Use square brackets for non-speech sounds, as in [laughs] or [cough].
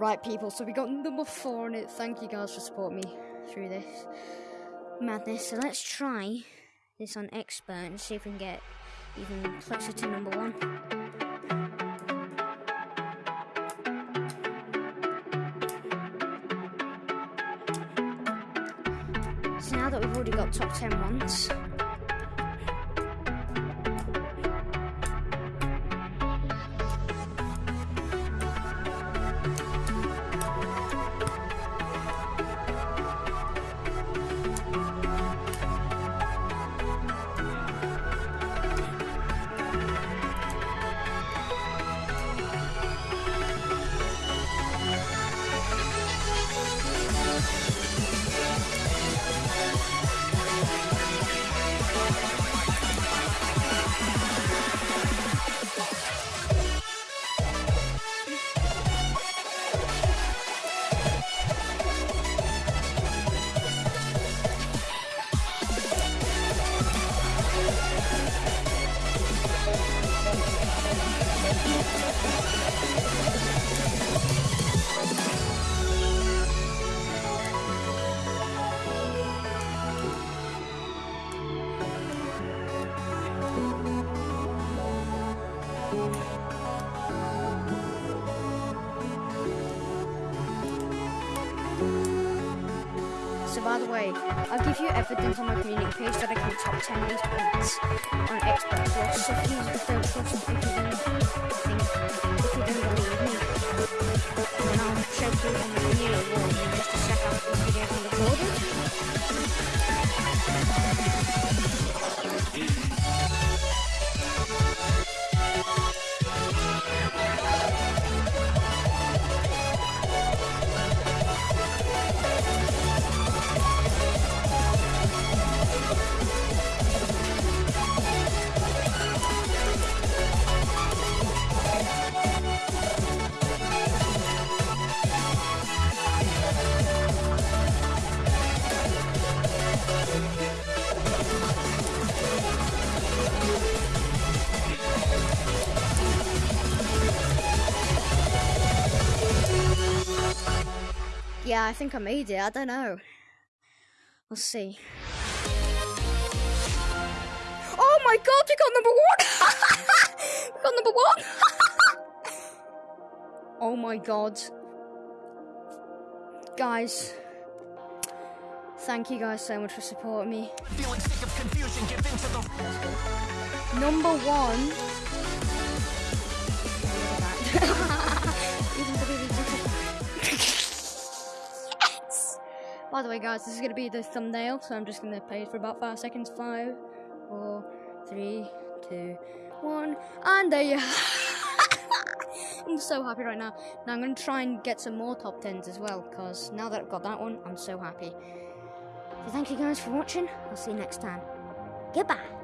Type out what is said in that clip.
Right, people, so we got number four on it. Thank you guys for supporting me through this madness. So let's try this on expert and see if we can get even closer to number one. So now that we've already got top 10 ones, by the way, I'll give you evidence on my community page that I can top 10 these points on Xbox Plus. So please just don't trust me if you don't think, if you don't Yeah, I think I made it. I don't know. We'll see. Oh my god, we got number one! [laughs] we got number one! [laughs] oh my god. Guys, thank you guys so much for supporting me. Feeling sick By the way, guys, this is going to be the thumbnail, so I'm just going to play it for about five seconds. Five, four, three, two, one, and there you [laughs] I'm so happy right now. Now I'm going to try and get some more top 10s as well, because now that I've got that one, I'm so happy. So thank you guys for watching. I'll see you next time. Goodbye.